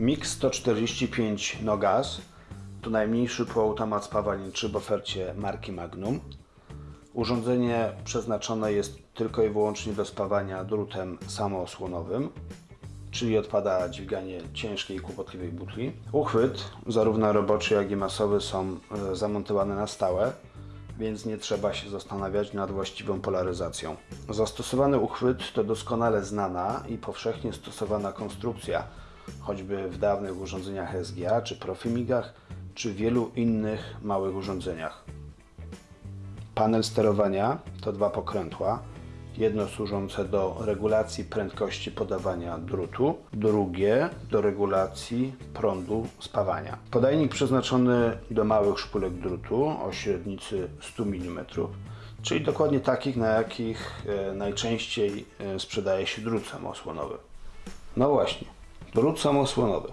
MIG 145 Nogas to najmniejszy półautomat spawalniczy w ofercie marki Magnum. Urządzenie przeznaczone jest tylko i wyłącznie do spawania drutem samoosłonowym, czyli odpada dźwiganie ciężkiej i kłopotliwej butli. Uchwyt, zarówno roboczy, jak i masowy, są e, zamontowane na stałe, więc nie trzeba się zastanawiać nad właściwą polaryzacją. Zastosowany uchwyt to doskonale znana i powszechnie stosowana konstrukcja, choćby w dawnych urządzeniach SGA, czy Profimigach, czy wielu innych małych urządzeniach. Panel sterowania to dwa pokrętła. Jedno służące do regulacji prędkości podawania drutu, drugie do regulacji prądu spawania. Podajnik przeznaczony do małych szpulek drutu o średnicy 100 mm, czyli dokładnie takich, na jakich e, najczęściej e, sprzedaje się drut samoosłonowy. No właśnie, drut samoosłonowy.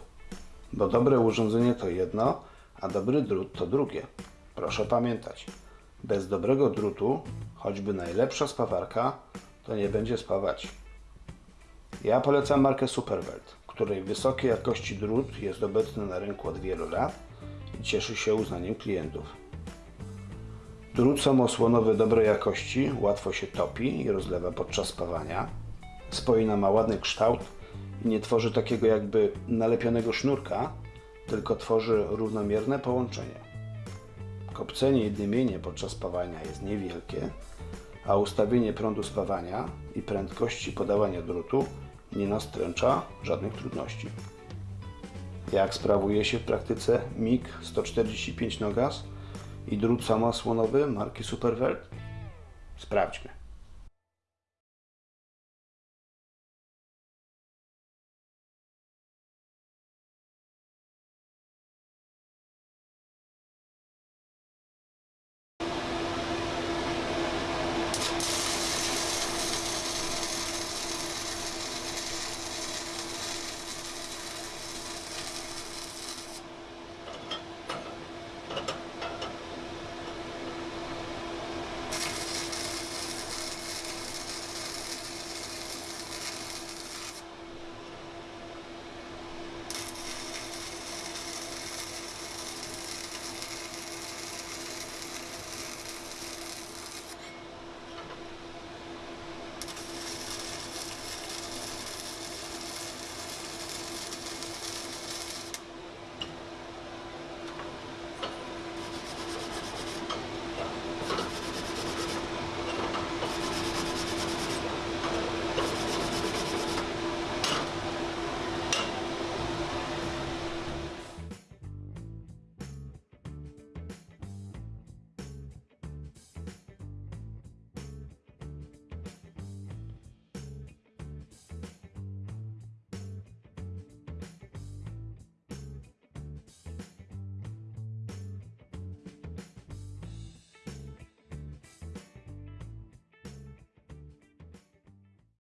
Bo dobre urządzenie to jedno, a dobry drut to drugie. Proszę pamiętać, bez dobrego drutu, choćby najlepsza spawarka, to nie będzie spawać. Ja polecam markę Superwelt, której wysokiej jakości drut jest obecny na rynku od wielu lat i cieszy się uznaniem klientów. Drut samoosłonowy dobrej jakości łatwo się topi i rozlewa podczas spawania. Spoina ma ładny kształt nie tworzy takiego jakby nalepionego sznurka, tylko tworzy równomierne połączenie. Kopcenie i dymienie podczas spawania jest niewielkie, a ustawienie prądu spawania i prędkości podawania drutu nie nastręcza żadnych trudności. Jak sprawuje się w praktyce MIG 145 Nogas i drut samoosłonowy marki Superwelt? Sprawdźmy.